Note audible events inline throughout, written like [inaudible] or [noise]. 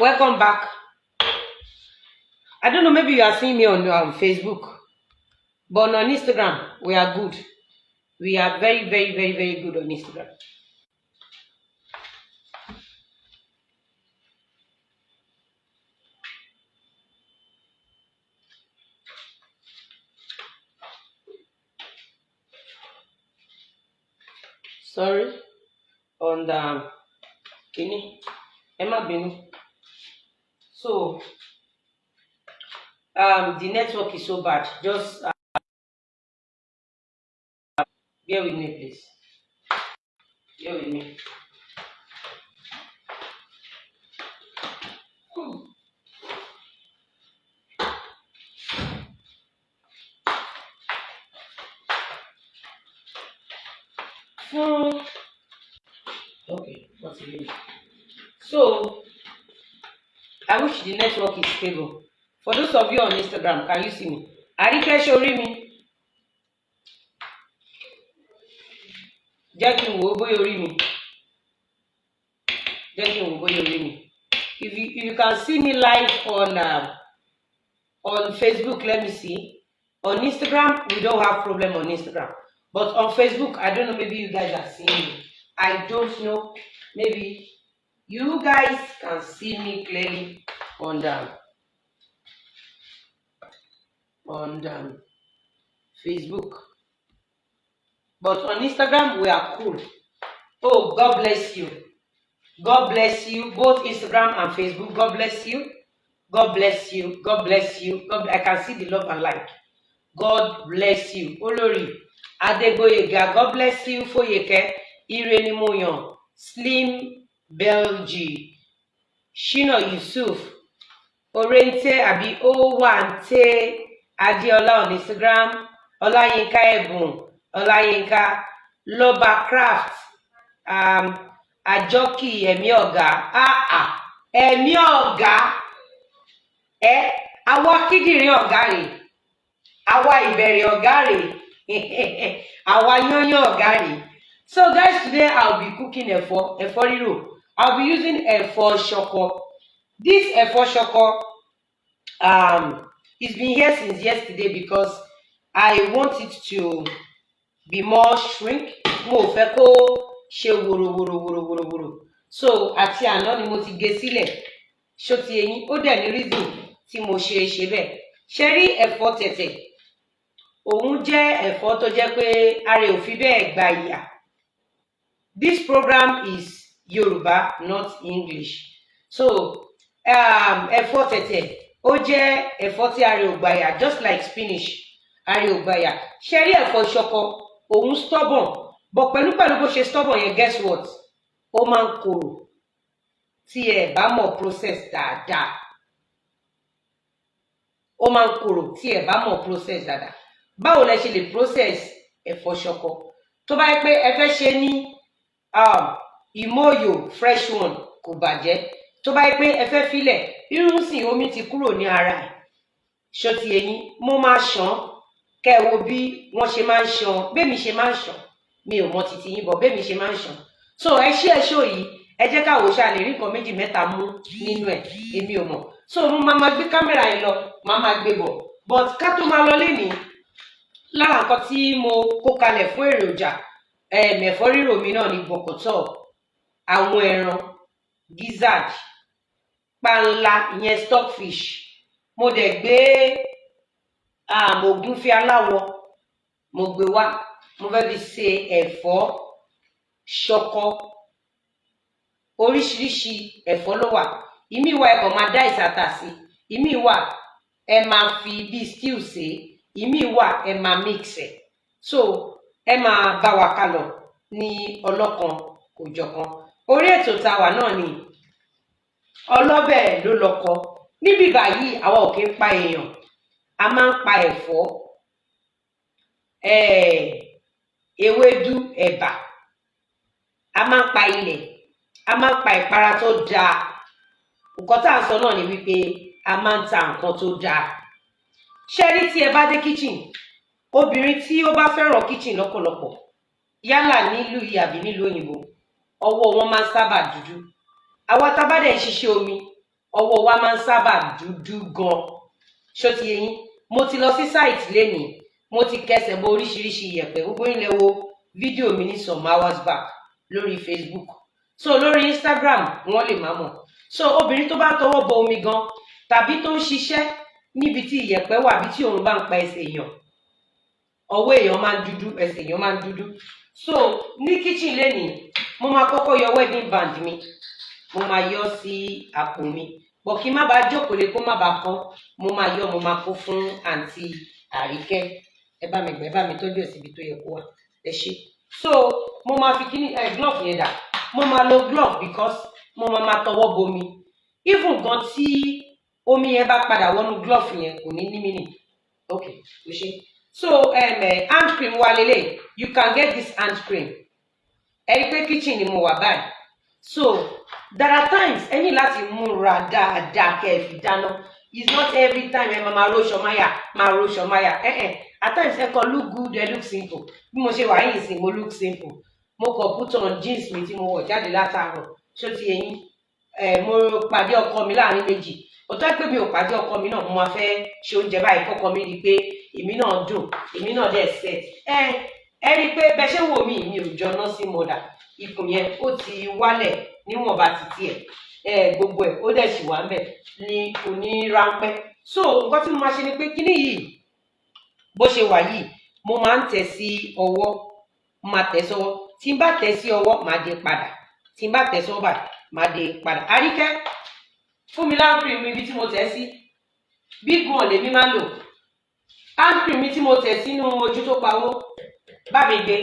Welcome back. I don't know, maybe you are seeing me on um, Facebook, but on Instagram, we are good. We are very, very, very, very good on Instagram. Sorry, on the kini, Emma bínú. So, um, the network is so bad. Just uh, bear with me, please. Bear with me. Hmm. Fún okay, what's it mean? So, I wish the network is stable. For those of you on Instagram, can you see me? Àríkẹ́ ṣorí mi. Jẹ́ kí n wò ó bóyá orí mi. Jẹ́ kí n wò ó bóyá orí. If you, if you can see me live on uh, on Facebook, let me see. On Instagram, we don't have problem on Instagram. But on Facebook, I don't know, maybe you guys are seeing me. I don't know. Maybe you guys can see me clearly on the on the Facebook. But on Instagram, we are cool. Oh, God bless you. God bless you. Both Instagram and Facebook. God bless you. God bless you. God bless you. God, I can see the love and like. God bless you. Olori Adegboyega. God bless you. Foyeke. Irene Moyon. Slim Belgi. Shina Yusuf. Orente Abi Owante. Adiola on Instagram. Olayinka Ebun. Olayinka. Loba Craft. Um, Àjọkì Ẹ̀mí Ọ̀gá. Ẹ̀mí Ọ̀gá. Ẹ àwa kíndìnrín ọ̀gá rèé àwa ìbẹ̀rẹ̀ ọ̀gá rè [laughs] àwa yányán ọ̀gá rè so guys today i'll be cooking ẹ̀fọ́ ẹ̀fọ́ rírò i'll be using ẹ̀fọ́ ṣọkọ this ṣọkọ um it's been here since yesterday because i want it to be more shrink. Mo fẹ́ kó ṣe wòròwòròwòròwòrò so àti àná ni mo ti gé sílẹ̀. Ṣó ti eyín? Ó dẹ̀ ní reason tí mo ṣe ṣe bẹ́ẹ̀. Ṣe rí ẹ̀fọ́ tẹ̀tẹ̀? Òun jẹ́ ẹ̀fọ́ tó jẹ́ pé ara ò fi gba ìyà. This program is Yoruba not English. So ẹ̀fọ́ tẹ̀tẹ̀ ó jẹ́ ẹ̀fọ́ tí ìyà just like spinach ìyà ṣe rí ẹ̀fọ́ ṣọkọ? Òun stubborn. But pẹ̀lú pẹ̀lú bó ṣe stubborn yẹn guess what? Ó máa ń korò tí ẹ bá mọ̀ process dáadáa. Ó máa ń korò tí ẹ bá mọ̀ process dáadáa. Báwo lẹ ṣe lè process ẹ̀fọ́ ṣọkọ? Tó bá yẹ pé ẹ fẹ́ ṣe ní um, ìmọ̀ọ́yò fresh one kò bàjẹ́ tó bá yẹ pé ẹ fẹ́ filẹ̀ irun sìn omi ti kúrò ní ara ẹ̀. Ṣọtì ẹ̀yìn mo máa ṣàn kẹ́ ẹ wo bí wọ́n ṣe máa ń ṣàn bẹ́ẹ̀mi ṣe máa ń ṣàn mi ò mọ títí yín bọ̀. Bẹ́ẹ̀mi ṣe máa ń ṣàn so ẹ ṣí ẹ ṣó yìí ẹ jẹ́ káwọ́ ṣáà lè rí nǹkan méjì mẹ́ta mú nínú ẹ̀. Èmi ò mọ̀. So mo máa ma gbé kámẹ́rà yìí lọ. Máa ma gbé bọ̀. But ká tó máa lọ lénìí lára nǹkan tí mo kó kalẹ̀ fún èròjà ẹ̀mẹ̀fọ́ rírò mi náà ní bọ̀kọ̀tọ̀ àwọn ẹran gizzard panla ìyẹn stockfish. Mo dẹ̀ gbé ògúnfe aláwọ̀ mo gbé wá. Mo fẹ́ fi ṣe ẹ̀fọ́ ṣọkọ. Oríṣiríṣi ẹ̀fọ́ ló wà. Ìmí wà ẹ kàn máa dá ìsàtà sí. Ìmí wà ẹ máa fi bíi stew ṣe ìmí wà ẹ máa mix ẹ. So ẹ máa bá wa kálọ ní ọlọ́kan òjọ̀kan orí ètò tá náà ni ọlọ́bẹ̀ ló lọ́kọ. Níbí báyìí àwa ò kí ń pa èèyàn. A máa ń pa ẹ̀fọ́ ewédú ẹ̀bà. A máa ń pa ilẹ̀ a máa ń pa ìpara tó dáa nǹkan tá à ń sọ náà ni wípé a máa ń ta nǹkan tó dáa ṣé rí tí ẹ bá dé kitchen? Obìnrin tí ó bá fẹ́ràn kitchen lọ́pọ̀lọpọ̀ yálà nílùú yìí àbí nílùú òyìnbó ọwọ́ wọn máa ń sábà dúdú àwa tá a bá dẹ̀ ń ṣiṣẹ́ omi ọwọ́ wa máa ń sábà dúdú gan. Ṣó ti yé yín? Mo ti lọ sí sáìtì lénìí mo ti kẹsẹ̀ bọ oríṣiríṣi iyẹ̀pẹ̀. Gbogbo ilẹ̀ wo fídíò mi ní some hours back lórí Facebook. So lórí Instagram wọ́n lè má mọ̀. So obìnrin tó bá tọwọ́ bọ omi gan tàbí tó ń ṣiṣẹ́ níbi tí iyẹ̀pẹ̀ wà bí tí òun bá ń pa ẹsẹ̀ èèyàn ọwọ́ èèyàn máa ń dúdú ẹsẹ̀ èèyàn máa ń dúdú. So ní kitchen lénìí mo máa kọ́kọ́ yọ wedding band mi mo máa yọ sí àpò mi. Bọ̀ kí n má bàa jókòó lé kó má bàa kán mo máa yọ mo máa kó fún àǹtí àríkẹ́. Ẹ bá mi gbẹ ẹ bá mi tọ́jú ẹ̀ síbi tó yẹ kó wà. Ẹ ṣe so mo máa fi kíní ẹ glove yẹn dà. Mo máa lo glove because mo máa máa tọwọ́ bomi even gan tí omi yẹn bá padà wọnú glove yẹn kò ní ní ok o ṣe so um, hand cream wa lele you can get this hand cream. Ẹ rí pé kitchen ni mo wà báyìí so there are times ẹ ní láti múra dáadáa kẹ́ ẹ dáná. It's not every time ẹ máa ro ṣọmáyà máa ro ṣọmáyà ẹ ẹ at times ẹ kàn look good ẹ look simple. Bí mo ṣe wà yìí sìn mo look simple. Mo kàn put on jeans mi tí mo wọ̀ jáde látàárọ̀. Ṣó ti yẹ yín? Ẹ mo pàdé ọkọ mi láàárín méjì. Òtọ́ pé mi ò pàdé ọkọ mi náà mo máa fẹ́ ṣe oúnjẹ báyìí kọ́kọ́ mi rí i pé èmi náà dùn èmi náà dẹ̀ set. Ẹ ẹ rí i pé bẹ́ẹ̀ ṣé wò mí mi ò jọ nursing mother ikùn yẹn ó ti wálẹ̀ níwọ̀nba títí ẹ̀ gbogbo ẹ̀ ó dẹ̀ sì wà ń bẹ̀ ní òní ráńpẹ́. So nǹkan tí mo máa ṣe ni pé kíní yìí bó ṣe wà yìí mo máa ń tẹ̀ sí ọwọ́ máa tẹ̀ sọ́wọ́. Tí n bá tẹ̀ sí ọwọ́ màá dé padà. Tí n bá tẹ̀ sọ́wọ́ báyìí màá dé padà. Àríkẹ́ fún mi láńkìrì mi ibi tí mo tẹ̀ sí. Big one lèmi máa ń lò. Áńkìrì mi tí mo tẹ̀ sínú ojú tó pawó bá mi gbé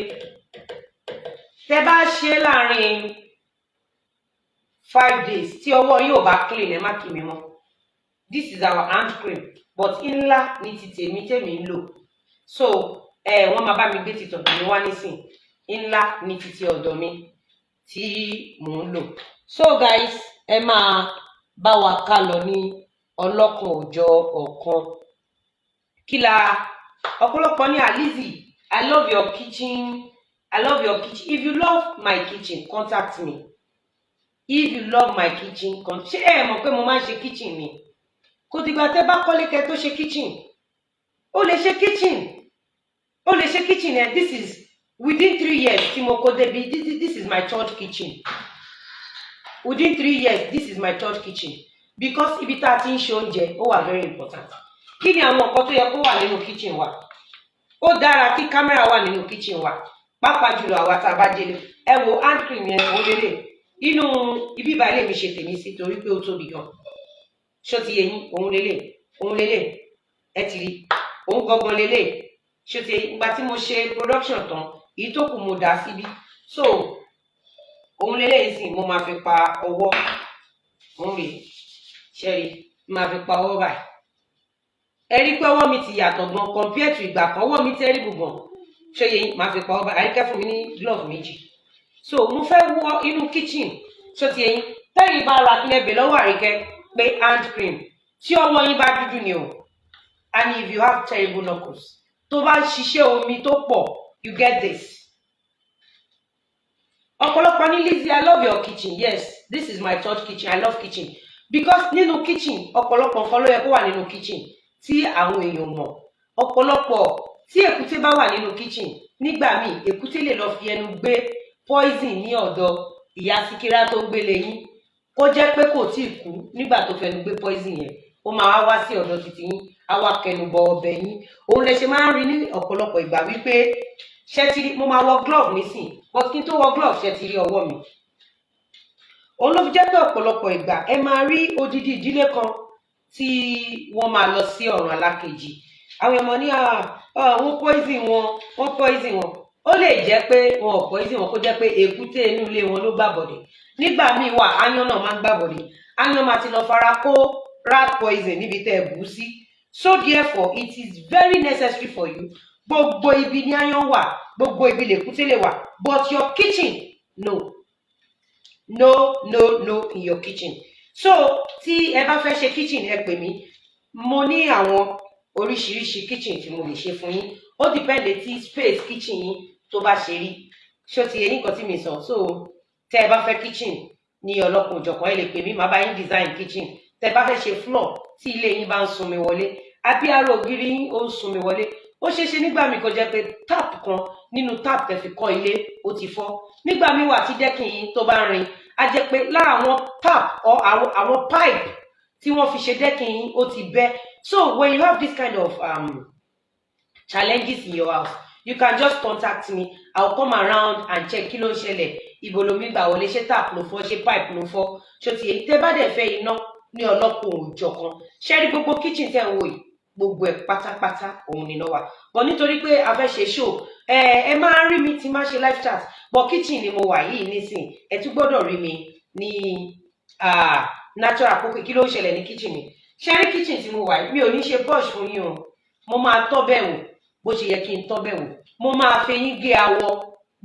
tẹ bá ṣe láàárín five days tí ọwọ́ yóò bá clean ẹ má kí mi mọ́. This is our hand cream but ńlá ní ti tèmi tèmi ń lò. So ẹ wọ́n máa bá mi gbé ti tọ̀dọ̀ mi wá nísìn. Ńlá ní ti ti ọ̀dọ̀ mi tí mò ń lò. So guys ẹ máa bá wa ká lọ ní ọlọ́kan òjọ̀ ọ̀kan. Kí la ọ̀pọ̀lọpọ̀ ní alizi i love your kitchen i love your kitchen. If you love my kitchen contact me. If you love my kitchen con ṣé ẹ mọ̀ pé mo máa ń ṣe kitchen mi kò dìgbà tẹ́ bá kọ́lé kẹ́ tó ṣe kitchen. Ó lè ṣe kitchen. Ó lè ṣe kitchen ẹ. This is within three years tí mo kó débi. This is my third kitchen. Within three years this is my third kitchen. Because ibi tá a ti ń ṣe oúnjẹ ó wà very important. Kí ni àwọn nǹkan tó yẹ kó wà nínú kitchen wa? Ó dára kí kámẹ́rà wà nínú kitchen wa pàápàá jùlọ àwa tá a bá délé ẹ wo hand cream yẹn ó lélẹ̀ inú ibi ìbá ilé mi ṣe tèmi sí torí pé ó tóbi gan. Ṣó ti yẹ yín? Òun lélẹ̀ òun lélẹ̀ ẹ ti rí. Òun gangan lélẹ̀ ṣó ti ìgbà tí mo ṣe production tán èyí tó kù mo dà síbi so òun lélẹ̀ sì mo máa fi pa ọwọ́. Òun rè ṣẹ́rí máa fi pa ọwọ́ báyìí. Ẹ rí pé ọwọ́ mi ti yàtọ̀ gan compare to ìgbà kan. Ọwọ́ mi tẹ́rí gbùgbọ̀n ṣé yẹ yín? Máa fi pa báyìí àríkẹ́ fún mi ní glove méjì. So mo fẹ́ wọ inú kitchen. Ṣó ti yẹ yín? Tẹ́yìn bá ra kílẹ̀ bẹ̀ lọ́wọ́ àríkẹ́ pé hand cream. Tí ọwọ́ yín bá dúdú ni o. And if you have terrible knuckles tó bá ń ṣiṣẹ́ omi tó pọ̀ you get this. Ọ̀pọ̀lọpọ̀ ní Lizzy I love your kitchen. Yes this is my third kitchen. I love kitchen. Because nínú kitchen ọ̀pọ̀lọpọ̀ nǹkan ló yẹ kó wà nínú kitchen tí àwọn èèyàn mọ̀. Ọ̀pọ̀lọpọ̀ tí èkúté bá wà nínú kitchen nígbà míì èkúté lè lọ fi ẹnu gbé poison ní ọ̀dọ̀ ìyá síkírá tó ń gbélé yín. Kó jẹ́ pé kò tíì kú nígbà tó fẹnu gbé poison yẹn ó máa wá sí ọ̀dọ̀ títí yín á wá kẹnu bọ ọbẹ̀ yín. Òun lè ṣe máa ń rí ní ọ̀pọ̀lọpọ̀ ìgbà wípé ṣé ti rí mo máa wọ glove nísìn but kí n tó wọ glove ṣé ti rí ọwọ́ mi? Òun ló fi jẹ́ pé ọ̀pọ̀lọpọ̀ ìgbà ẹ máa rí odidi ìdílé kan tí wọ́n máa lọ sí ọ̀run alákejì àwọn ọmọ ní wọ́n poison wọn wọ́n poison wọn. Ó lè jẹ́ pé wọn ò poison wọn kó jẹ́ pé èkúté inú ilé wọn ló gbàbọ̀dẹ̀ nígbà míì wà áyán náà máa ń gbàbọ̀dẹ̀ áyán máa ti lọ fara kó rat poison níbi tẹ́ ẹ bù ú sí. So therefore it is very necessary for you. Gbogbo ibi ní áyán wà gbogbo ibi lèkúté lè wà but your kitchen no. No no no in your kitchen. So tí ẹ bá fẹ́ ṣe kitchen ẹ pè mí. Mo ní àwọn oríṣiríṣi kitchen tí mo lè ṣe fún yín. Ó depend tí space kitchen yín tó bá ṣe rí. Ṣó ti yẹ nǹkan tí mi sọ? So tẹ ẹ bá fẹ́ kitchen ní ọlọ́kùn òjọ̀kan ẹ lè pè mí màá bá yín design kitchen. Tẹ bá fẹ́ ṣe floor tí ilé yín bá ń sunmi wọlé. Àbí ara ògiri yín ó ń sunmi wọlé. Ó ṣeé ṣe nígbà míì kó jẹ́ pé tap kan nínú tap tẹ́ fi kọ́ ilé ó ti fọ́. Nígbà míì wà tí dẹ́kìn yín tó bá rin á jẹ́ pé lára àwọn tap or àwọn pipe tí wọ́n fi ṣe dẹ́kìn yín ó ti bẹ́ so when you have this kind of um, challenges in your house you can just contact me. I will come around and check kí ló ń ṣẹlẹ̀. Ibo lomi gbà tap ló fọ́ ṣé pipe ló fọ́? Ṣó ti èyí tẹ́ bá dẹ̀ fẹ́ iná ní ọlọ́pọ̀ òòjọ́ kan ṣé gbogbo kitchen tẹ́ ń wò yìí? Gbogbo ẹ̀ pátápátá òun nìna wà. But nítorí pé a fẹ́ ṣe show ẹ ẹ máa rí mi tí máa ṣe live chat. But kitchen ni mo wà yìí nísìn ẹ tún gbọ́dọ̀ rí mi ní natural kókè kí ló ń ṣẹlẹ̀ ní kitchen mi ṣé rí kitchen tí mo wà mi ò ní ṣe brush fún yín o. Mo máa tọ́ bẹ̀ wò bó ṣe yẹ kí n tọ́ bẹ̀ wò. Mo máa fẹyín gé awọ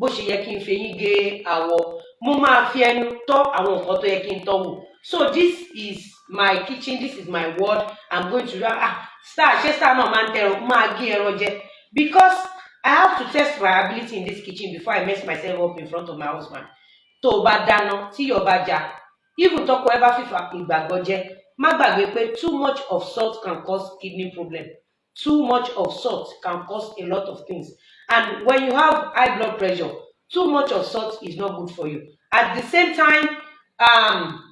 bó ṣe yẹ kí n fẹyín gé awọ. Mo máa fi ẹnu tọ́ àwọn nǹkan tó yẹ kí n tọ́ wò. So this is my kitchen this is my world. I'm going to ah star ṣé star náà máa ń tẹran máa gé ẹran jẹ. Because i have to test my ability in this kitchen before i mess myself up in front of my husband. Tó o bá dáná tí yóò bá já even tọkọ ẹ bá fìfà ìgbàgbọ́ jẹ má gbàgbé pé too much of salt can cause kidney problem too much of salt can cause a lot of things and when you have high blood pressure too much of salt is not good for you at the same time um,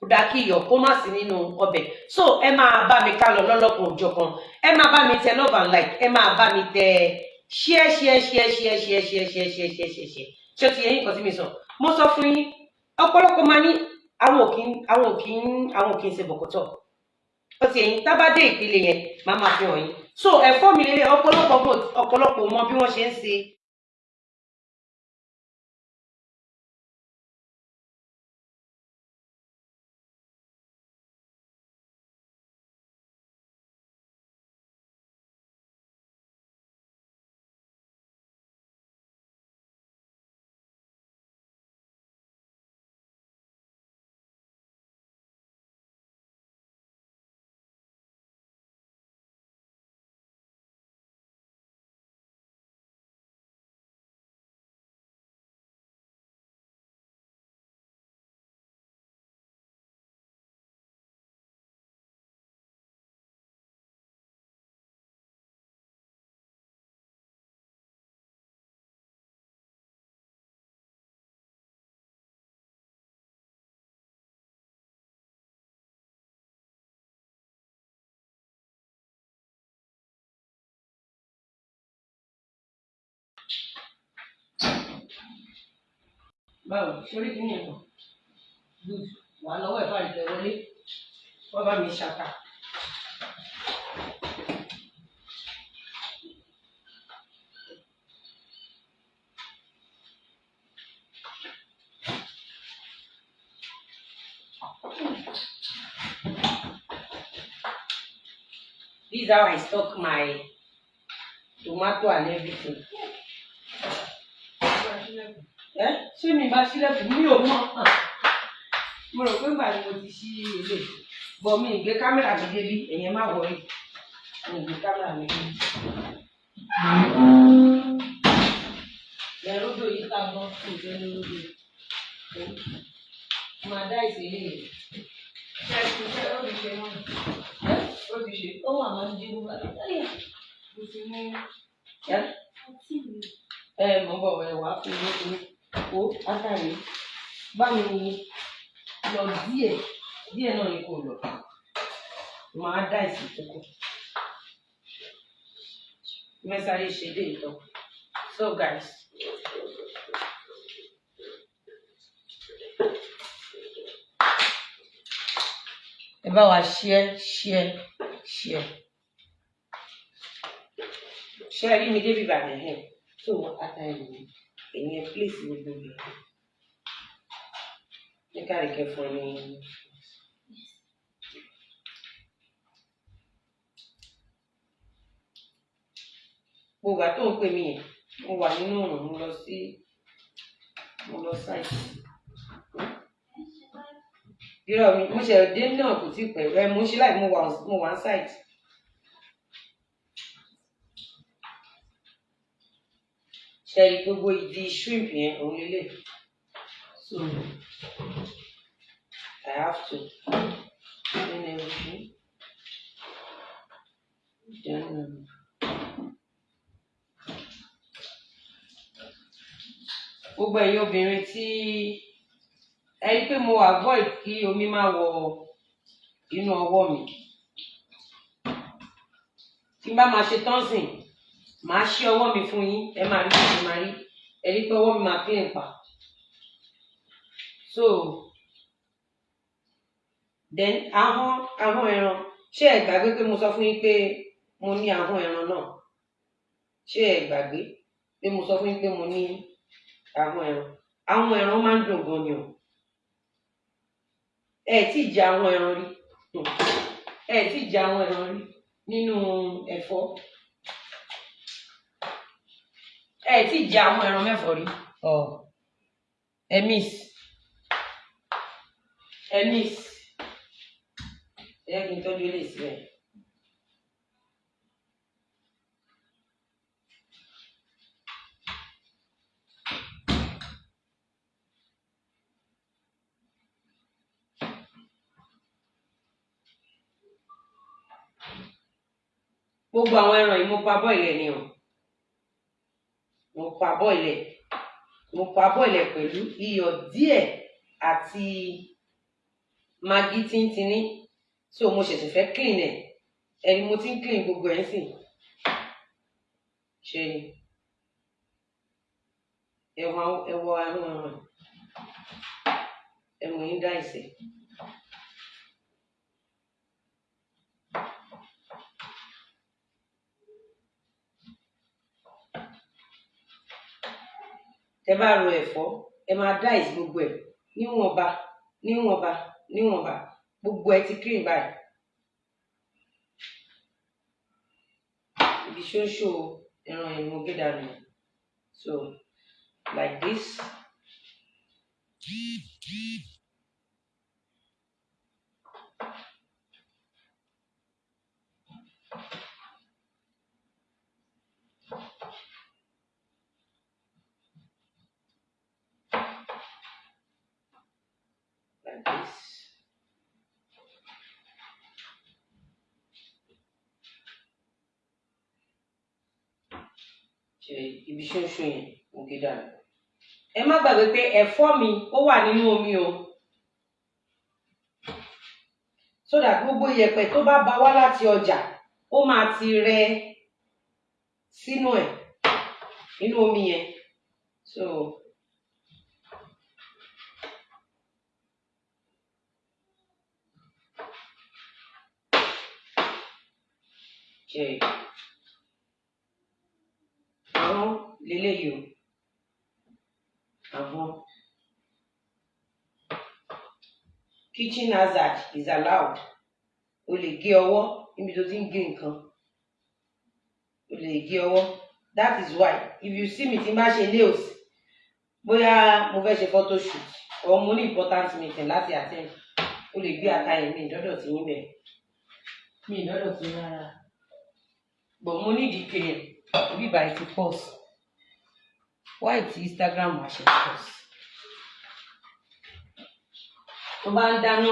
kò dáa kí iyọ̀ kó nínú ọbẹ̀ so ẹ máa bá mi ká lọ lọ́lọ́kan òjọ̀kan ẹ máa bá mi tẹ love and like ẹ máa bá mi tẹ share share share share share share share share share share ṣé o ti yẹ yín nǹkan tí mi sọ mo sọ fún yín ọ̀pọ̀lọpọ̀ máa ní àwọn òkín àwọn òkín àwọn ṣe bọ̀kọ̀tọ̀. Ó ti yẹn tá bá dé ìpele yẹn máa máa fi hàn yín. So ẹ̀fọ́ mi lélẹ̀ ọ̀pọ̀lọpọ̀ ọ̀pọ̀lọpọ̀ mọ bí wọ́n ṣe ń ṣe báwo sórí kí ni ẹ̀kọ́ good wà lọ́wọ́ ẹ̀fọ́ àìtẹ́ wọlé wọ́n bá mi ṣàkà. This is how I stock my tomato and everything. Ẹ ṣé mi bá sílẹ̀kùn mi ò mọ̀? Mo rò pé ìgbà ni mo ti ṣí ilé. Bọ̀ mi ìgbé kámẹ́rà mi débi, ẹ̀yẹn má wọrí. Mi ìgbé kámẹ́rà mi débi. Odò yìí ta gan fún ìjọ ní odò. Màá dá ìṣèlè rẹ̀. Ṣé ẹ ṣe ó ti ṣe wọ́n? Ó ti ṣe. Ó wà máa ń dín bá lọ. Mo ní. Ẹ́ ẹ mọ̀ bọ̀ ẹ̀ wá fún mi ní o bá mi lọ díẹ̀ díẹ̀ náà ni kò lọ. Màá dá ìsìn tó kù mẹ́sàárì ṣe dé ìtọ́. So guys. Ẹ bá wa share share share. Share rí mi débi bàbá ẹ̀ so átàrí mi èyàn place gbogbo rẹ̀ ní káàríkẹ́ fún ní. gbogbo àtò ń pè mí yẹn mo wà nínú òrùn mo lọ sí mo lọ sáìtì. irọ́ mi mo ṣe dé náà kò tí pẹ́ ẹ mo ṣe láì mo wà mo wà ń sáìtì. Ṣe rí gbogbo ìdí shrimp yẹn òun lélẹ̀ so I have to and everything. Then, um, gbogbo ẹ̀yin obìnrin tí ẹ rí i pé mo avoid kí omi má wọ inú ọwọ́ mi tí n bá máa ṣe tán màá ṣí ọwọ́ mi fún yín ẹ máa rí mo máa rí. Ẹ rí pé ọwọ́ mi máa clean pa. So then ahọ́n ahọ́n ẹran. Ṣé ẹ gbàgbé pé mo sọ fún yín pé mo ní ahọ́n ẹran náà? Ṣé ẹ gbàgbé pé mo sọ fún yín pé mo ní ahọ́n ẹran? Ahọ́n ẹran máa ń dùn gan ni o. Ẹ ì jẹ ahọ́n ẹran rí. Ẹ ì jẹ ahọ́n ẹran rí nínú ẹ̀fọ́ ẹ ì jẹ ahọ́n ẹran mẹ́fọ̀ rí. Ọ. Ẹ miss. Ẹ miss. Ẹ kí n tọ́jú ilé sílẹ̀. gbogbo àwọn ẹran yìí mo pa bọ́ọ̀lẹ̀ ni o mo pa bọ́ọ̀lẹ̀ mo pa bọ́ọ̀lẹ̀ pẹ̀lú iyọ̀ díẹ̀ àti magi tíntínní. So mo ṣẹ̀ṣẹ̀ fẹ́ clean ẹ̀. Ẹni mo ti ń clean gbogbo ẹ̀ sìn ṣe ni? Ẹwọ ẹwọ ahọ́n ẹran ẹmu yín dá ìsẹ̀. Tẹ bá ro ẹ̀fọ́ ẹ máa dáìsì gbogbo ẹ̀ níwọ̀nba níwọ̀nba níwọ̀nba. Gbogbo ẹ ti clean báyìí. Ibi ṣóńṣó ẹran mo gé dànù. So like this like this. ṣe ibi ṣóńṣó yẹn mo gé dànù. ẹ má gbàgbé pé ẹ̀fọ́ mi ó wà nínú omi o that gbogbo iyẹ̀pẹ̀ tó bá ba wá láti ọjà ó máa ti rẹ sínú ẹ̀ nínú omi yẹn so. ṣe àwọn leléyìí o. Àwọn kitchen hazard is allowed. O lè gé ọwọ́ níbi tó ti ń gé nǹkan. O lè gé ọwọ́. That is why if you see me tí n bá ṣe nails bóyá mo fẹ́ ṣe photo shoot or mo ní important meeting láti attend o lè gbé ata yẹn mi ìdọ́dọ̀ tí yín bẹ̀ mi ìdọ́dọ̀ tí yín rárá. But mo ní ìdí kéèyàn bí báyìí ti pause why ti Instagram wá ṣe pause tó bá ń dáná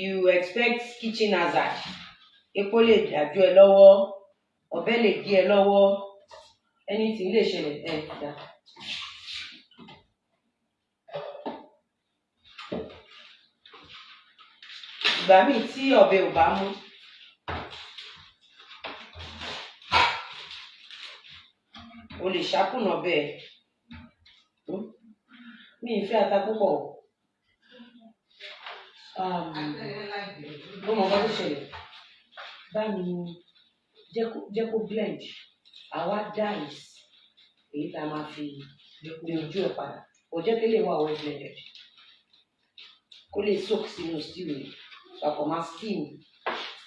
you expect kitchen hazard epo lè dájú ẹ lọ́wọ́ ọ̀bẹ lè gé ẹ lọ́wọ́ anything lè ṣẹlẹ̀ ẹ dá. ìgbà míì tí ọ̀bẹ ò bá mú lè ṣàkùnà bẹ́ẹ̀. Mi ì fẹ́ ata púpọ̀. Mo mọ nǹkan tó ṣẹlẹ̀. Báyìí kó jẹ́ kó blend àwa dice èyí tá a máa fi lè ojú ẹ̀ padà. Kò jẹ́ kí lè wà well blended. Kó lè soak sínú stew rẹ̀ papọ̀ máa steam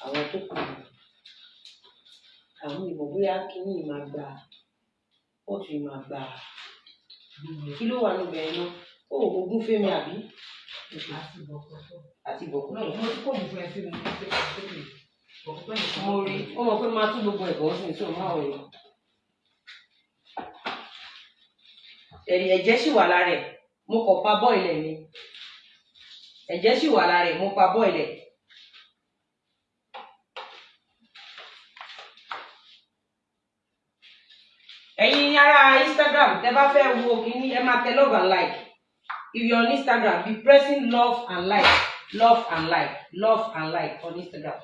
àwọn tó kù. Àwọn ìmọ̀ bóyá kíní máa gba pọ́ọ̀tù yìí máa gbà á kí ló wà níbẹ̀ yẹn náà ó ogún fẹ́mi àbí? Àti bọ̀kú náà mo ti kó ògùn fún ẹ sí mi mo rí ó mọ̀ pé máa tún gbogbo ẹ̀gbọ́n sí tó máa yìí ẹ̀rì ẹ̀jẹ̀ sì wà lára ẹ̀. Mo kàn pa bọ́ọ̀lẹ̀ ni. Ẹ̀jẹ̀ sì wà lára ẹ̀ mo pa bọ́ọ̀lẹ̀ ẹ̀yin tẹ́ bá fẹ́ wo kíní ẹ máa tẹ love and like. If you on instagram be pressing love and like love and like love and like on instagram.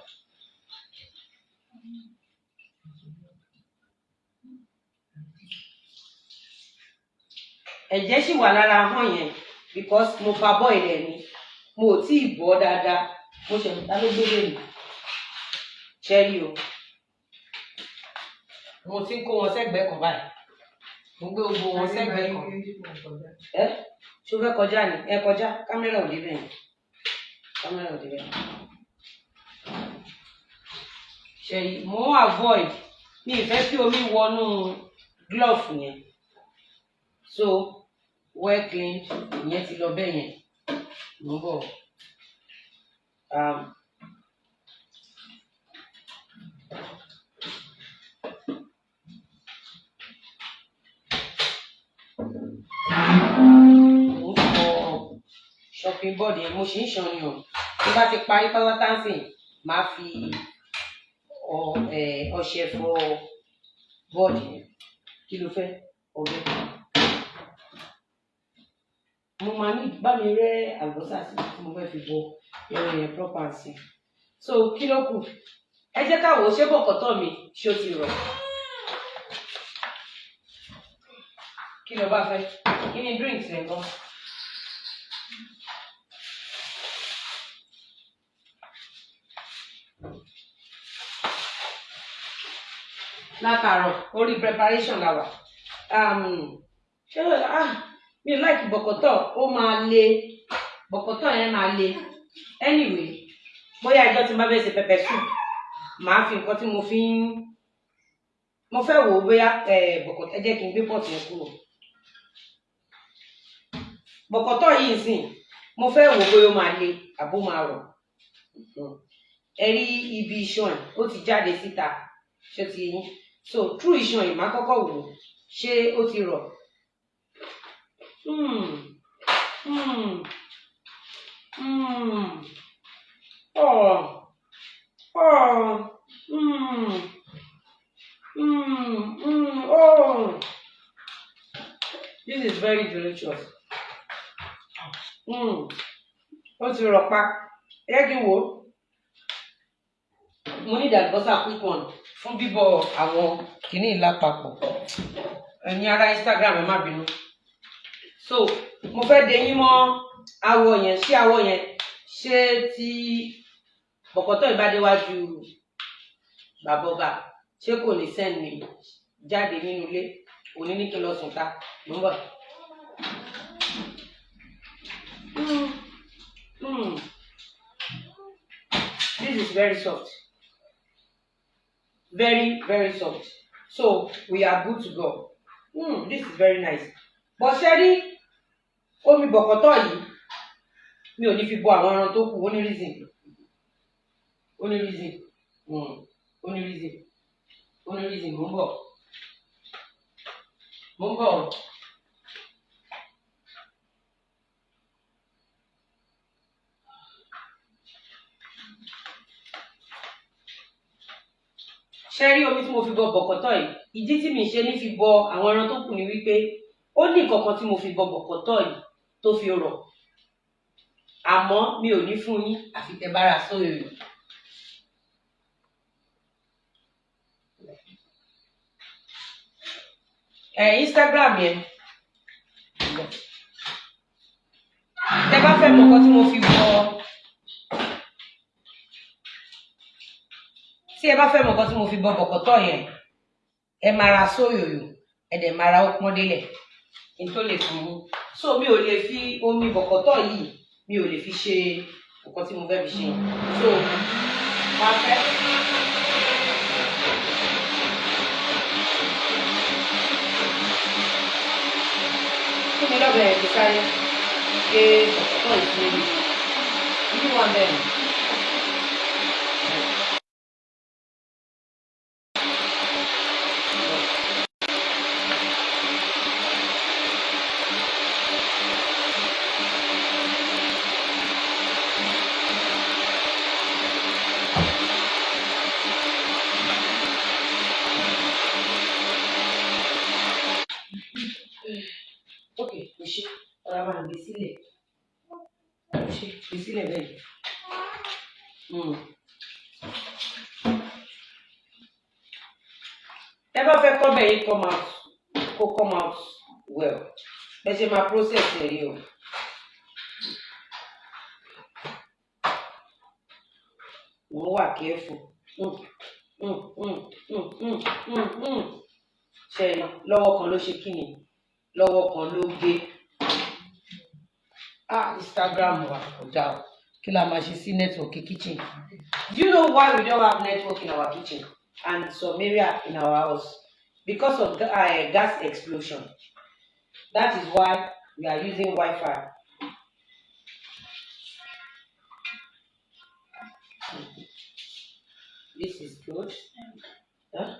ẹ̀jẹ̀ sì wà lára hàn yẹn because mo fa bọ́ ilẹ̀ ni. Mo ò tí ì bọ́ dáadáa. Mo ṣe ta ló gbé lèmi ṣẹ́rí o. Mo ti ń kó wọn sẹ́gbẹ̀ẹ́ kan báyìí mo gbé gbogbo wọn sẹ́gbẹ̀ẹ́ kan. ẹ ṣó fẹ́ kọjá ni? Ẹ kọjá kámẹ́rà ò débẹ̀ yẹn kámẹ́rà ò débẹ̀ yẹn ṣẹ́rí mo ń avoid mi ì fẹ́ kí omi wọnú glove yẹn. So well cleaned ìyẹn ti lọ bẹ́ẹ̀ yẹn. Mo ń bọ̀. Um, fọ shopping board yẹn mo ṣì ń ṣan ni o. Tí bá ti parí sìn máa fi ọṣẹ fọ board yẹn. Kí ló fẹ́? Ọbẹ̀. Mo máa ní bá mi rẹ́ àlùbọ́sà sí tí mo fẹ́ fi bọ ẹran yẹn proper sí so kí ló kù? Ẹ jẹ́ ká wò ó ṣé bọ̀kọ̀tọ̀ mi ṣé ó ti rọ̀? Kí ló bá fẹ́ kí ni drinks rẹ̀ gan. látàárọ̀ orí preparation la wà. Um, ṣé ah mi ò láìkí bọ̀kọ̀tọ̀. Ó máa le. Bọ̀kọ̀tọ̀ yẹn máa le. Anyway bóyá ẹjọ́ tí n bá fẹ́ ṣe pepper soup màá fi nǹkan tí mo fi ń mo fẹ́ wò ó bóyá bọ̀kọ̀tọ̀ ẹ jẹ́ kí n bọ̀kọ̀tọ̀ yìí sìn mo fẹ́ wò bóyá ó máa le àbó máa rọ̀ ẹ rí ibi iṣan ẹ̀ ó ti jáde síta ṣé ti yín so through iṣan yìí máa kọ́kọ́ wò ṣé ó ti rọ̀ Hmm. Hmm. Hmm. Hmm. Hmm. Oh. This is very delicious. Hmm. Ó ti rọ̀ pa. Wò ó. Mo ní ìdàgbọ́sà quick one fún bíbọ̀ àwọn kìíní ìlà papọ̀. Ẹ̀yin ará Instagram ẹ má bínú so mo fẹ́ de yín mọ́ awọ yẹn ṣé awọ yẹn ṣé tí bọ̀kọ̀tọ̀ ìbádéwájú bàbá ọba ṣé kò ní send mi jáde nínú ilé òní ní kí n lọ sùn ta mo ń bọ̀. Mm, mm. This is very soft. Very very soft. So we are good to go. Mm, this is very nice. But rí omi bọ̀kọ̀tọ̀ yìí mi ò ní fi bọ àwọn ẹran tó kù ó reason. Ó reason. Ó ní reason. Ó reason mò ń bọ̀. Mò ń bọ̀ ṣe rí omi tí mo fi bọ bọ̀kọ̀tọ̀ yìí? Ìdí tí mi ṣe ní fi bọ àwọn ẹran tó kù ni wípé ó ní nǹkan tí mo fi bọ bọ̀kọ̀tọ̀ yìí tó fi rọ̀. Àmọ́ mi ò ní fún yín àfi sóyè ẹ Instagram yẹn. Tẹ́ bá fẹ́ mọ̀ nǹkan tí mo fi bọ tí ẹ bá fẹ́ mọ̀ nǹkan tí mo fi bọ bọ̀kọ̀tọ̀ yẹn ẹ máa ra sóyòyò ẹ dẹ̀ máa ra ó pọ́n délẹ̀ kí tó lè fún un so mi ò lè fi omi bọ̀kọ̀tọ̀ yìí mi ò lè fi ṣe nǹkan tí mo fẹ́ fi ṣe so máa fẹ́. fún mi lọ́bẹ̀ ẹ̀ kí sáré gé bọ̀kọ̀tọ̀ yìí fún mi ibi wọn bẹ́ẹ̀. sílẹ̀. Ẹ ṣe máa process rí o. wọ́n wà careful. Mm, mm, mm, mm, mm, mm, mm. ṣe lọ́wọ́ kan ló ṣe kíni lọ́wọ́ kan ló gé. ah Instagram wa kò o kí la máa ṣe sí network kitchen. Do you know why we don't have network in our kitchen and some area in our house? Because of uh, gas explosion. That is why we are using Wi-Fi. This is good. Huh?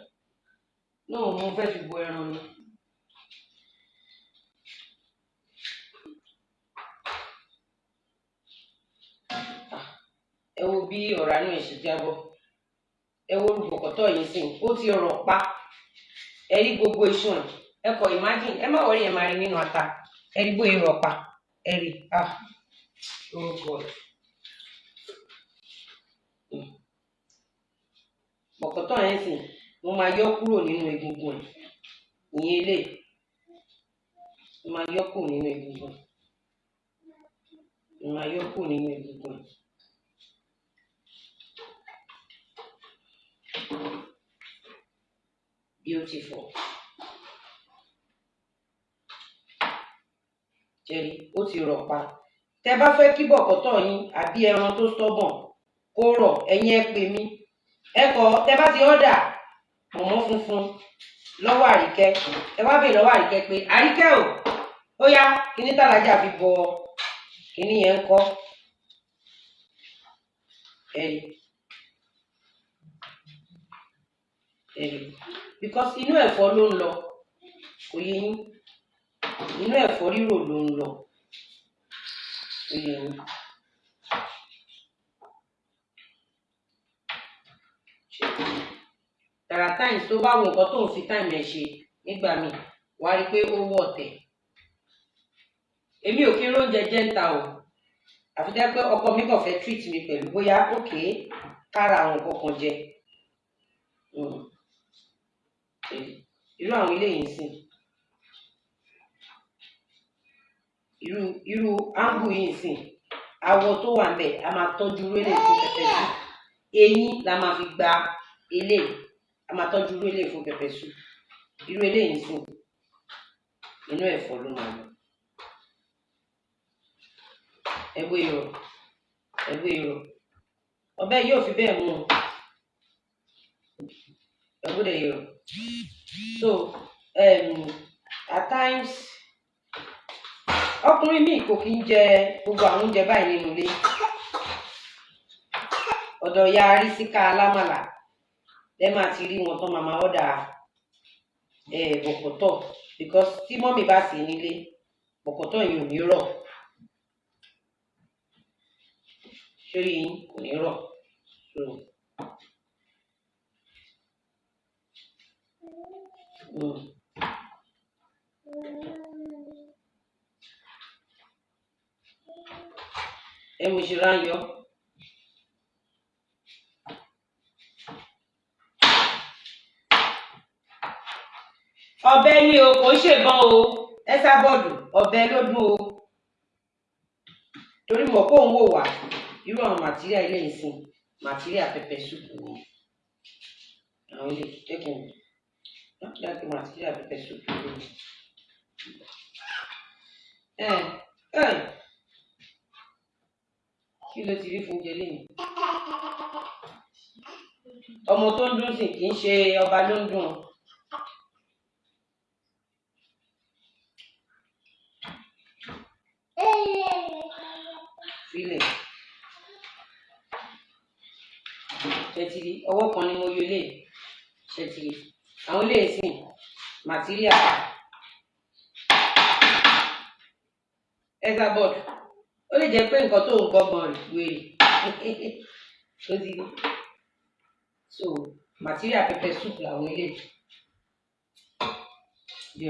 No, mo fẹ́ fi bo ẹran ni. Ẹ wo bí ọ̀rá náà ṣe jábọ́. Ẹ wo olùbọ̀kọ̀tọ̀ yìí sìn, ó ti rọ̀ pa. Ẹ gbogbo iṣan. Ẹ kọ ẹ má wọrí ẹ máa rí nínú ata. Ẹ rí bóyá rọ̀ pa. Ẹ rí, ah, oh God. Bọ̀kọ̀tọ̀ yẹn sìn, mo máa yọ kúrò nínú egungun ẹ̀. Ìyẹn eléyìí. Mo máa yọ kúrò nínú egungun. Mo máa yọ kúrò nínú egungun ẹ̀. Beautiful. Jẹ́rí, ó ti rọ̀ pa. Tẹ bá fẹ́ kí bọ̀kọ̀tọ̀ yín àbí ẹran tó stubborn kó rọ̀, ẹ̀yin ẹ pè mí. Ẹ kọ̀ bá ti ọ́dà mọ̀mọ́ funfun lọ́wọ́ àríkẹ́. Ẹ wá bèèrè lọ́wọ́ àríkẹ́ pé àríkẹ́ o, ó yá kíní tàlájà fi bọ kíní yẹn ń kọ́. Ẹ̀rí. Ẹ̀rí. Because inú ẹ̀fọ́ ló ń lọ. Kò yé yín. Inú ẹ̀fọ́ rírò ló ń lọ. Are times tó bá wo nǹkan tó ń fi time ẹ̀ ṣe nígbà míì, wà á rí i pé ó wọ̀ tẹ̀. Èmi ò kí ń róúnjẹ jẹ o. Àfi jẹ́ pé ọkọ mi kàn fẹ́ treat mi pẹ̀lú bóyá òkè kára àwọn nǹkan kan jẹ. Mm. Irú àwọn eléyìí ń sìn. Irú irú áńgù yìí ń sìn. Awọ tó wà ńbẹ̀ a máa tọ́jú irú eléyìí fún pẹpẹ súù. Eyín la máa fi gba eléyìí. A máa tọ́jú irú eléyìí fún pẹpẹ súù. Irú eléyìí ń sìn. Inú ẹ̀fọ́ ló máa lọ. Ẹ wo irọ̀. Ẹ wo irọ̀. Ọbẹ̀ yìí ò fi bẹ́ẹ̀ mú o. Ẹ wo the irọ̀. So um, at times ọkùnrin míì kò kí ń jẹ gbogbo àwọn oúnjẹ báyìí nínú ilé. Ọ̀dọ̀ ìyá Arísíká alámàlà lẹ máa ti rí wọn tán máa ọ́dà bọ̀kọ̀tọ̀ because tí mọ́mì bá é nílé bọ̀kọ̀tọ̀ yẹn ò ní rọ̀. Ṣórí yín kò ní rọ̀. So mm. Ẹ mo ṣe rá ń yọ. Ọ̀bẹ ni o, kò ń ṣèbọn o. Ẹ sábọ̀dù, ọ̀bẹ ló dún o. Torí mọ̀ pé òun wò wá. Irú àwọn màtíríà ilé ìsìn, màtíríà pẹpẹ súùpù ni. Àwọn ilé jẹ́ kí n láti màtíríà pẹpẹ súùpù ni. Ẹ ló ti rí fún oúnjẹ lénìí? Ọmọ tó ń dún sìn kì í ṣe ọba ló ń dùn. Fílẹ̀. Ṣẹ̀tìrì ọwọ́ kan ni mo yọ eléyìí. Ṣẹ̀tìrì àwọn eléyìí sìn màtíríà. Ẹ̀sàbọ̀dù ó lè jẹ́ pé nǹkan tó ń gbọ́gbọ́n rẹ̀ wèrè. [laughs] Ṣó ti rí? So màtíríà pẹpẹ súùpù làwọn eléyìí. Bí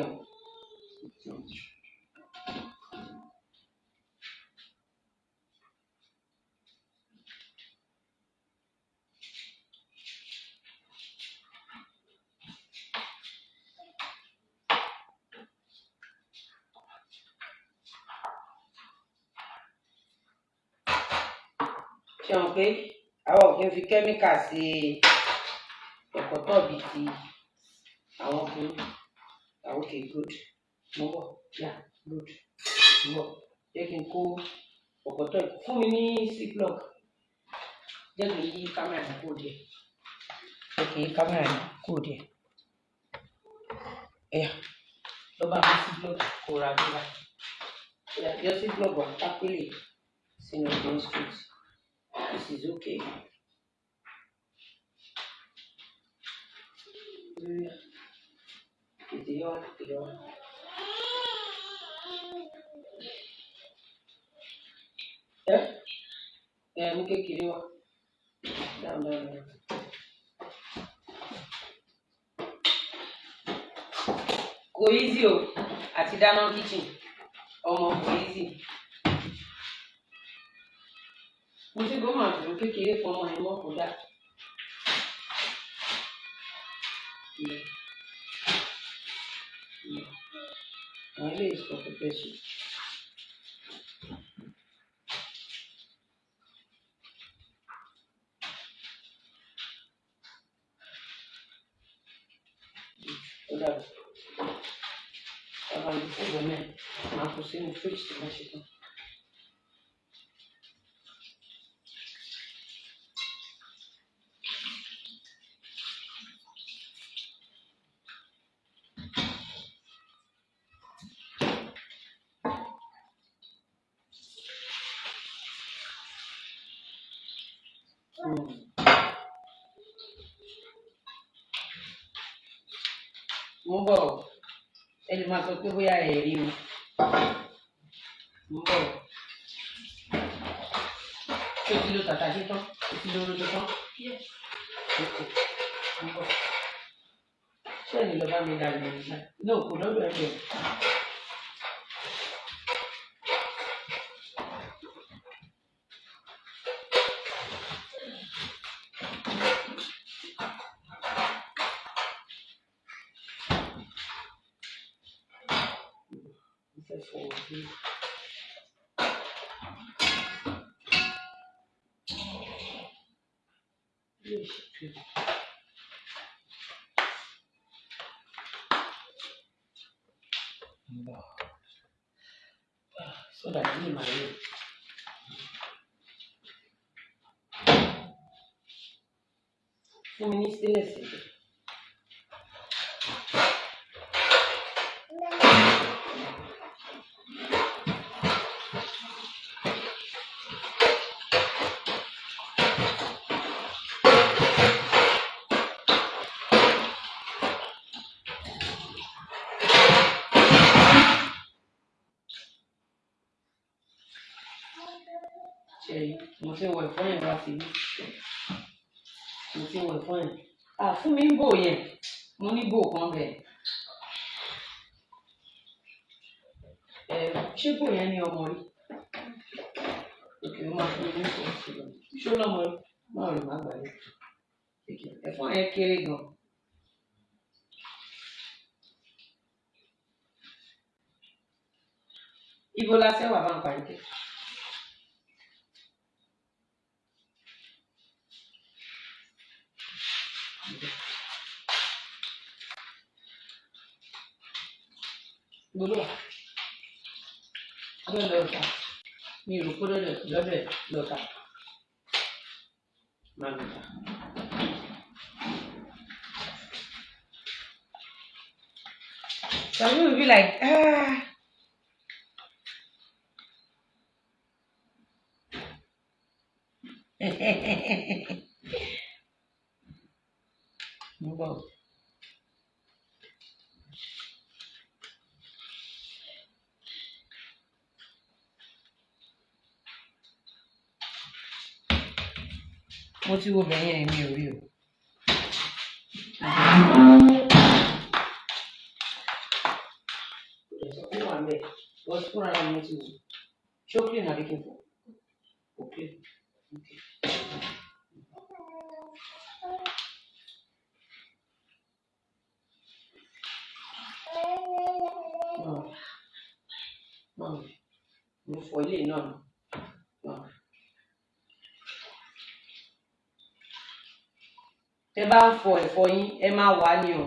pé àwọn ò kí ń fi kẹ́míkà sí ẹ̀kọ́tọ̀ bíi ti àwọn ọkùnrin ah okay good. Mo bọ̀ yeah good. Mo bọ̀ jẹ́ kí n kó ọ̀kọ̀tọ̀ yìí fún mi ní ziploc. Jẹ́ kí n yí kámẹ́rà yìí kó díẹ̀. Jẹ́ kí n yí kámẹ́rà yìí kó díẹ̀. Ẹ̀yà lọ bá mi ziploc kó ra ẹ̀yà yọ ziploc wà kápẹ́lẹ̀ sínú green street this is okay. Yọ wá. ẹ ẹ mú kékeré wá dáhùn dáhùn. kò easy o àti dáná kitchen ọmọ kò easy. Mo ti gbọ́mọ̀ àtúrò kékeré fún ọmọ ẹ̀ mọ́ kó dà. àwọn ilé ìsọ pẹpẹ sùn. ó dàbí ọba ní fúgbọ náà máa kó sínú fíríjì tó bá ṣe tán. Ẹ lè máa sọ fọwọ́ bí. yóò ṣe pé. ń bọ̀ sódà yìí máa yẹ. fún síbí mo ti wọ ẹ̀fọ́ yẹn à fún mi ń bò yẹn. Mo ní bò kan bẹ̀. Ẹ ṣé bò yẹn ní ọmọ rí òkè ó máa fún mi ní ìfọ̀ sílẹ̀ ṣó lọ́mọ rí náà rí má gbà yẹn ẹ̀fọ́ yẹn kéré gan. ibo la ṣe wà bá ń parí kẹ́. gbolo abẹ́ lọ́ọ̀ta mi ò rò pé lọ́dẹ̀ lọ́dẹ̀ lọ́ọ̀ta máa lọ́ọ̀ta. Some people will be like, ah. Mo bọ̀. mo ti wo bẹ̀yẹn mi ò rí o. kò dẹ̀ sọ pé wà ń bẹ̀ wọ́n ti fúnra mi mo ti wò ṣé ó clean àbí kí n fọ̀ ó clean okay. Náà náà mo fọ ilé náà náà. tẹ bá ń fọ ẹ̀fọ́ yín ẹ máa wà ní o.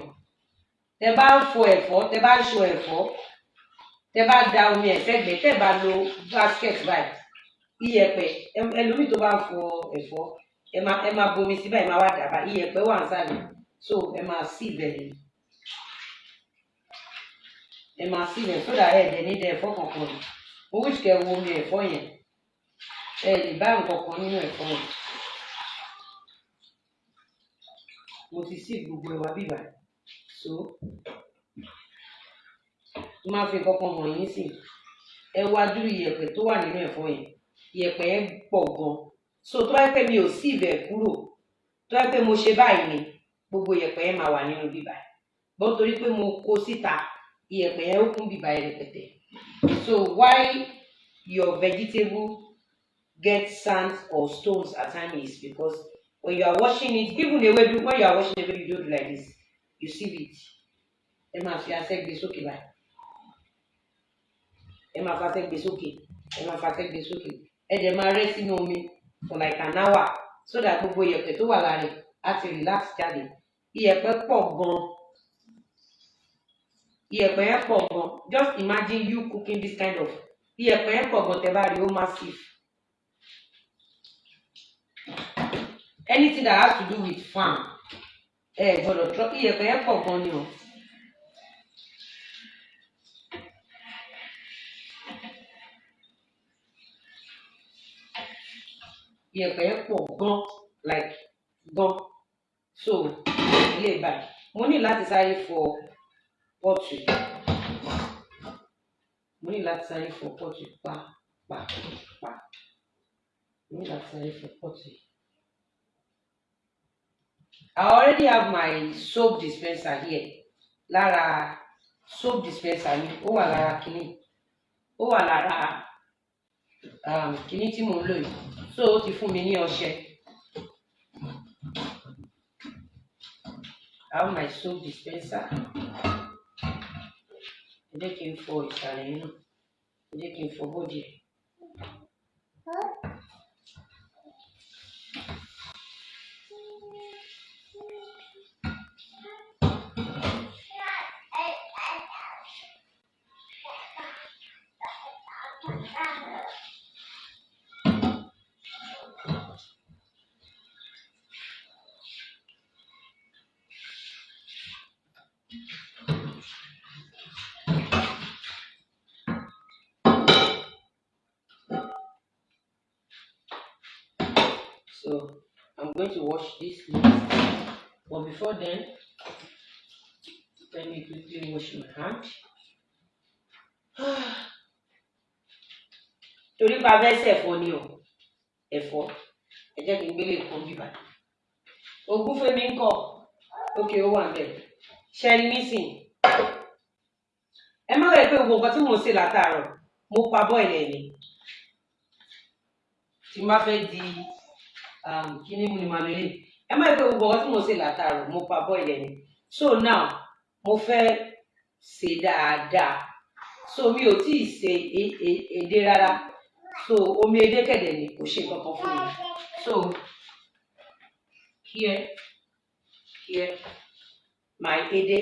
Tẹ bá ń fọ ẹ̀fọ́ tẹ bá ń ṣo ẹ̀fọ́ tẹ bá da omi ẹ̀ sẹ́gbẹ̀ẹ́ tẹ bá lo basket báyìí iyẹ̀pẹ̀ ẹlòmíì tó bá ń fọ ẹ̀fọ́ ẹ máa ẹ máa bomi sí báyìí máa wá dàbà iyẹ̀pẹ̀ wà nísàlẹ̀ so ẹ máa sí ìbẹ̀rẹ̀ ẹ máa sí ìbẹ̀rẹ̀ sódà ẹ dẹ̀ ní dẹ ẹ̀fọ́ kankan. Mo wíṣ kẹ́ wo omi ẹ̀fọ́ yẹn. Ẹ lè bá nǹkan kan nínú ẹ̀fọ́ yẹn mo ti sí gbogbo ẹwà bíbà. So máa fi nǹkan kan mọ̀ yín sí. Ẹ wá dúró iyẹ̀pẹ̀ tó wà nínú ẹ̀fọ́ yẹn iyẹ̀pẹ̀ yẹn pọ̀ gan. So tó bá pé mi ò sí ibẹ̀ kúrò tó yẹ pé mo ṣe báyìí ni gbogbo iyẹ̀pẹ̀ yẹn máa wà nínú bíbà. Bọ́n torí pé mo kó síta iyẹ̀pẹ̀ yẹn ó kún bíbà yẹn rẹpẹtẹ. So why your vegetable get sand or stones at times because when you are washing it even ewedu when you are washing ewedu you don't do like this you sieve it. Ẹ máa fi asẹ́ gbé sókè báyìí. Ẹ máa fa asẹ́ gbé sókè. Ẹ máa fa asẹ́ gbé sókè. Ẹ dẹ̀ máa rẹ́ sínú omi for like an hour so that gbogbo iyẹ̀pẹ̀ tó wà lára á ti relax jáde. Iyẹ̀pẹ̀ pọ̀ gan. Iyẹ̀pẹ̀ yẹn pọ̀ gan. Just imagine you cooking this kind of iyẹ̀pẹ̀ yẹn pọ̀ gan tẹ́ bá rí ó massive anything that has to do with farm ẹ gbọ́dọ̀ trọ iyẹ̀pẹ̀ yẹn pọ̀ gan ni o. iyẹ̀pẹ̀ yẹn pọ̀ gan like gan so ilé ìbàdàn mo ní láti sáré fọ pọ́ọ̀tù mo ní láti sáré fọ pọ́ọ̀tù pa pa pa mo ní láti sáré fọ pọ́ọ̀tù yìí. I already have my soap dispenser here. Lára soap dispenser mi ó wà lára kínní ó wà lára um, kínní tí mò ń lò yìí. So ó ti fún mi ní ọṣẹ. I have my soap dispenser. Ẹ jẹ́ kí n fọ ìsàlẹ̀ náà ẹ jẹ́ kí n fọ bọ́ọ̀dì to wash this next. But before then, let me quickly wash my hand. [sighs] Torí pa fẹ́ sẹ̀fọ́ ni o, ẹ̀fọ́, ẹ jẹ́ kí n gbélé kan bíbá. Ogún Fẹ́mi ń kọ̀, ókè ó wà ń bẹ̀. Ṣẹ́ni nísìn. Ẹ má wẹ̀ pé gbogbo nǹkan tí mò ń ṣe látàárọ̀, mo pa bọ́ọ̀lù ẹ̀ ni. Tí n bá fẹ́ di kíní mu ni màá lélẹ̀. Ẹ má pé gbogbo tí mò ń ṣe látàárọ̀, mo pa bọ́ọ̀lù ẹ̀ ni. So now, mo fẹ́ ṣe dáadáa. So mi ò tíì ṣe e- e- èdè rárá. So omi edé kẹ̀dẹ̀ ni kò ṣe kankan fún mi. So here, here, my edé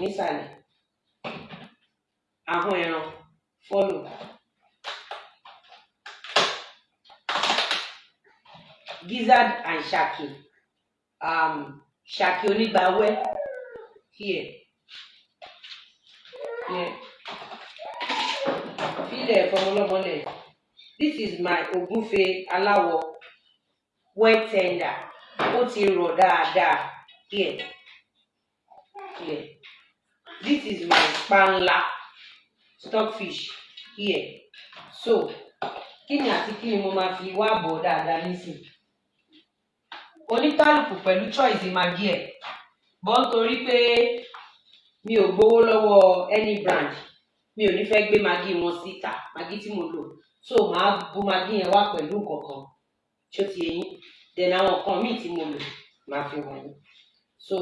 nísàlẹ̀. Ahọ́n ẹran follow. Gizzard and Shaki. Um, Shaki onígbàwẹ́ here. Here. Fílẹ̀ fọmọlọ́mọlẹ̀. This is my ògúnfe aláwọ̀ well tender. Ó ti rọ̀ dáadáa. Here. Here. This is my panla stockfish. Here. So, kí ni àti kí ni mo máa fi wá bọ̀ dáadáa nísìnyí? Oníkálùkù pẹ̀lú choice maggi ẹ̀. Bọ́ nítorí pé mi ò gbowó lọ́wọ́ any brand mi ò ní fẹ́ gbé maggi wọn síta maggi tí mo lò so màá bu maggi yẹn wá pẹ̀lú nǹkan kan tí ó ti yín then àwọn nǹkan míì tí mo lò màá fi wọ̀nyí so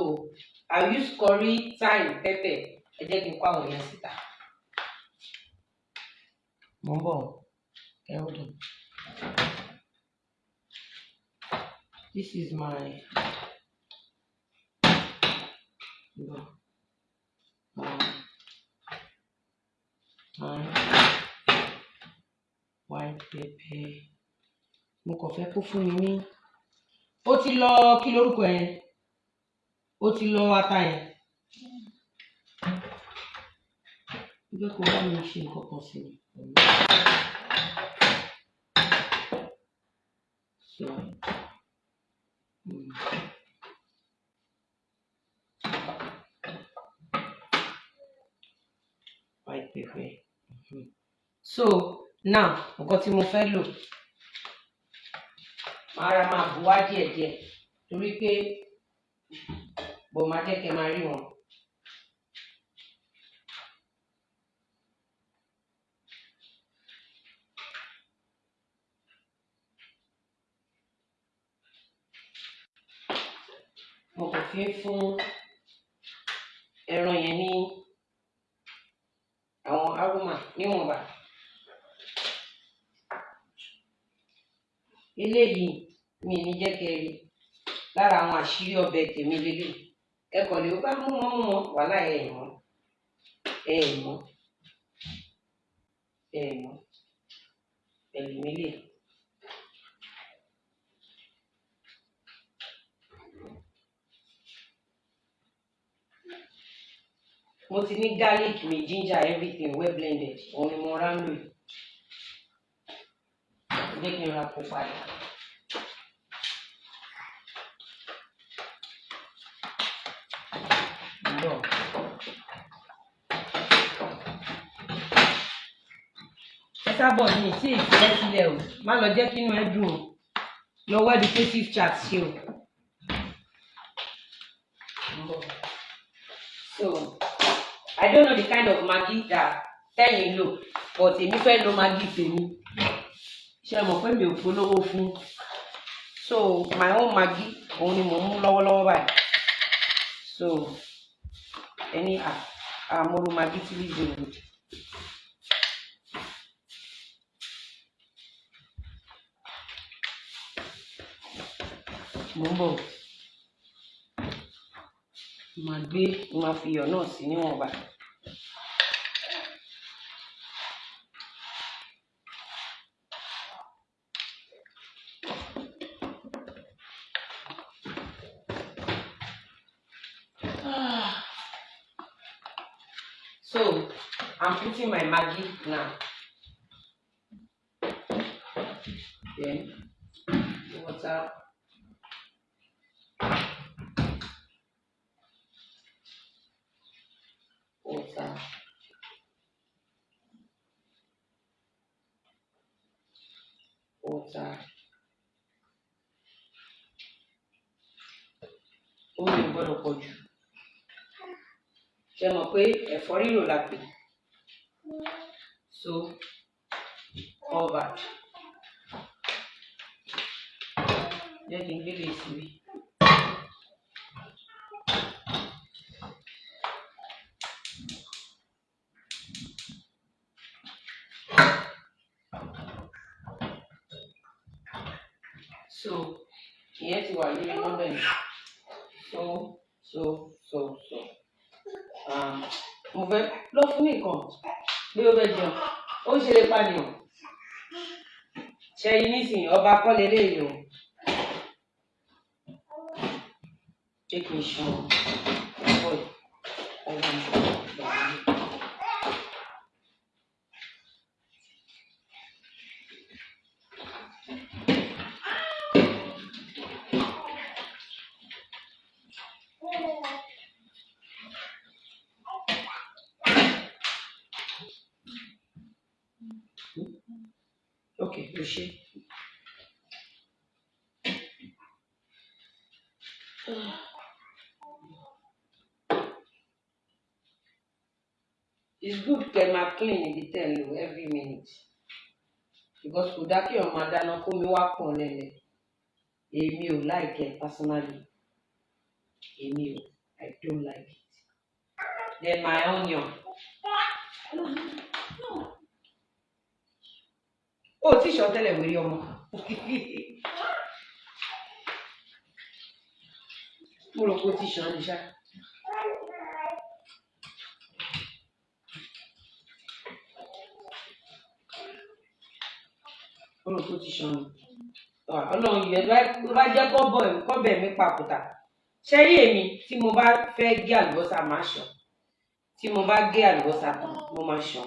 I use curry thyme pepper ẹ jẹ́ kí n kó àwọn yẹn síta. mo ń bọ̀ ẹ ó dùn. This is my Bọ̀. Um, um, white pepper. Mo kàn fẹ́ kó fún mi ní. Ó ti lọ kí lórúkọ yẹn? Ó ti lọ ata yẹn. Mo fẹ́ kó bá mi ṣe nǹkan kan sí i. So, mm. white pepper. Mhm. So now nǹkan tí mo fẹ́ lò màá ra máa bù wá díẹ̀díẹ̀ torí pé bò máa jẹ́ kẹ́ máa rí wọn. Mo kàn fi fún ẹran yẹn ní àwọn aroma níwọ̀nba. Eléyìí mi ní jẹ́ kẹ́ rí lára àwọn àṣírí ọbẹ̀ tèmi lélẹ̀. Ẹ kàn lè bá mú wọn mú wọn wàhálà ẹ̀ mọ́ ẹ mọ́ pẹ̀lú mílè. Mo ti ní garlic mi ginger everything well blended òun ni mo rá ń. Jẹ́ kí n ra kó padà. Bọ̀. Ẹ sábọ̀ ní tí ìfẹ́ sílẹ̀ o, má lọ jẹ́ kí inú ẹ dùn o. Lọ wá educative chat ṣe o. So, I don't know the kind of maggi that tẹ́yìn lò, but èmi fẹ́ lo maggi tèmi. Ẹ mọ̀ pé mi ò polówó fún? So, my own maggi òun ni mò ń mú lọ́wọ́lọ́wọ́ báyìí. So, ẹni à àmọ́rú maggi tí rí gbòòrò. Mò ń bọ̀. Màá gbé, màá fi iyọ̀ náà sí níwọ̀nba. Ah. So, Putting my maggi now. Then, water. Water. Water. Omi ò gbọ́dọ̀ pọ̀ jù. Ṣé mọ̀ pé ẹ̀fọ́ rírò la pè? So, covered. Jẹ́ kí n gbé lè síbi. So, ìyẹn ti wà lórí nọ́mbẹ̀ yìí. So, so, so, so. Um, mo fẹ́ lọ fún nìkan bí ó fẹ́ jẹun. Ó ṣeré pàdéhùn. Ṣé yín nísìnyí ọba kọ́lé o? Jẹ́ kí n ṣan ẹ̀fọ́ yìí. Ọwọ́ mi gbà mí. Okay, o ṣe. Kẹ́ máa clean ibi tẹ́ lò every minute because kò dá kí ọmọ adáná kó mi wá pọ̀ lẹ́lẹ̀. Èmi ò like it personally. Èmi ò, I don't like it. Then my onion. Ó ti sọ tẹ́lẹ̀ wérí ọmọ. [laughs] Mo rò pé ó ti sàn ní ṣá. Tó ti ṣan ọlọ́run yẹ ló bá jẹ́ kọ́bẹ̀ mi papòtà ṣẹ́rí èmi tí mo bá fẹ́ gé àlùbọ́sà máa ṣan. Tí mo bá gé àlùbọ́sà tán mo máa ṣan.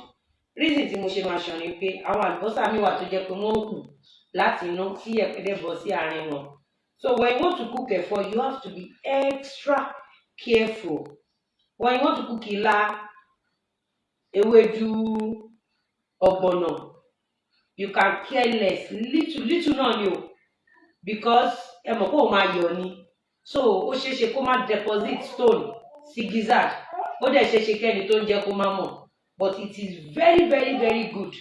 Reason tí mo ṣe máa ṣan ni pé àwọn àlùbọ́sà mi wà tó jẹ́ pé wọ́n hù láti inú tí ẹ̀pẹ́dẹ́ bọ́ sí àárín wọn. So when you want to cook ẹ̀fọ́ you have to be extra careful. When you want to cook ilá ewédú ọ̀gbọ̀nọ̀ you can care less. Little little náà ni o. Because ẹ mọ̀ pé ó máa yọ̀ ni. So ó ṣeé ṣe kó má deposit stone sí gizzard. Ó dẹ̀ ṣeé ṣe kẹ́ni tó ń jẹ́ kó má mọ̀. But it is very very very good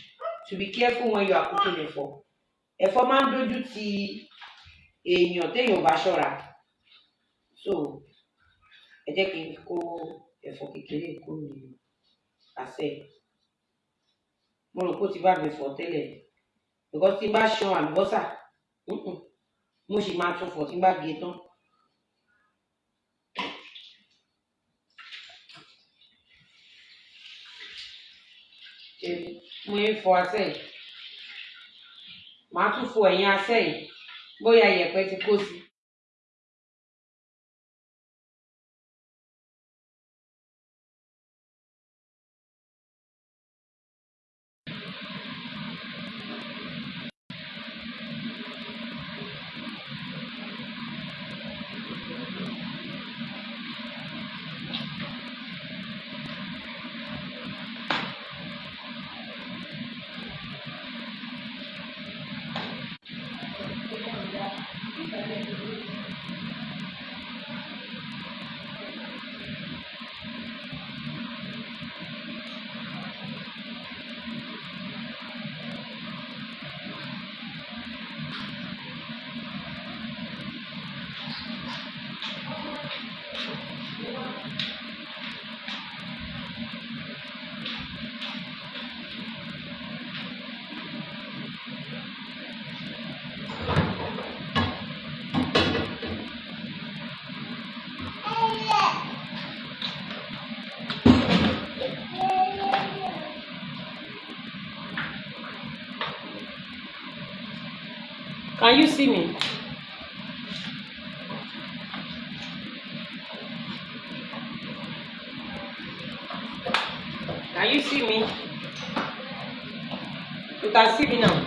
to be careful when you are cooking ẹ̀fọ́. Ẹ̀fọ́ máa ń dojú ti èèyàn téèyàn bá ṣọ́ra. So ẹ jẹ́ kí n kó ẹ̀fọ́ kékeré kúrò nínú àṣẹ mo rò pé ó ti bá mi fọ̀ tẹ́lẹ̀ because tí bá ṣan àlùbọ́sà mo sì máa tún fọ̀ tí bá gé tán. Ṣé mo ń fọ asẹ́ yìí màá tún fọ ẹ̀yìn asẹ́ yìí bóyá iyẹ̀pẹ̀ ti kó sí. See me? Can you see me? You can see me now.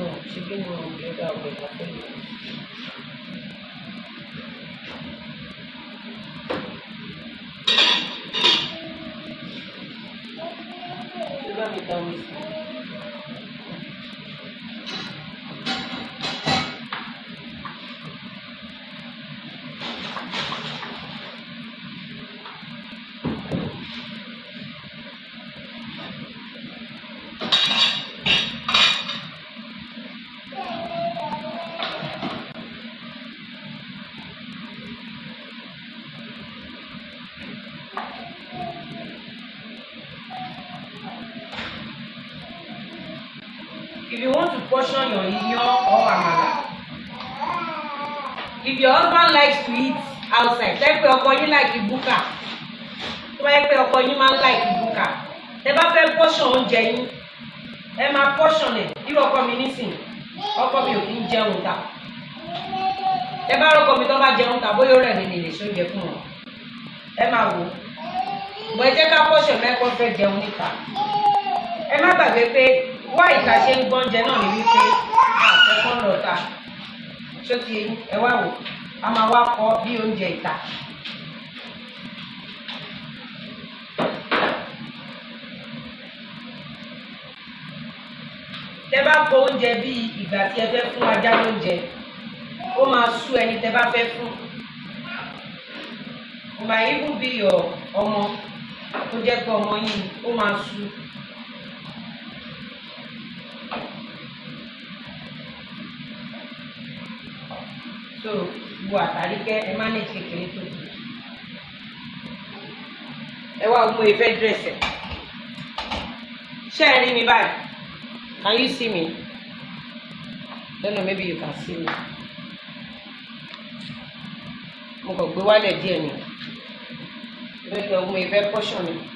No ṣe bí mo lè dá ọ̀gbẹ̀ kan pẹ̀lú. Ṣé bá mi ta like búkà, tó bá yẹ pé ọkọ yín máa ń like búkà, tẹ́ bá fẹ́ portion oúnjẹ yín, ẹ máa portion ẹ̀ irú ọkọ mi nísìnyí, ọkọ mi ò kí ń jẹun ta. Tẹ́ bá rọ́kọ mi tó bá jẹun ta, bóyá ó rẹ̀ mí ṣe oúnjẹ fún wọn. Ẹ máa wò ó. Bọ̀ ẹ jẹ́ ká portion mẹ́kọ́ fẹ́ jẹun níta ẹ má gbàgbé pé wá ìta ṣe ń gbọ́njẹ náà ní wípé àfẹ́kọ́ lọ ta ṣó ti ẹ wá wò a máa wá kọ́ bí oúnjẹ ìta. Bá kó oúnjẹ bíi ìgbà tí ẹ fẹ́ fún ajá lóúnjẹ ó máa sú ẹni tẹ́ bá fẹ́ fún. It might even be your ọmọ tó jẹ́ pé ọmọ yìí ó máa sú. so wo àtàrí kẹ ẹ má ní kékeré tó kù ẹ wá mú ìfẹ́ dírẹ̀sì ṣé ẹ rí mi báyìí can you see me? Don't know maybe you can see me. Mo kàn gbé wálẹ̀ díẹ̀ ni. Kẹ́ ọmọ ìfẹ́ pọ́ṣọ̀ mi.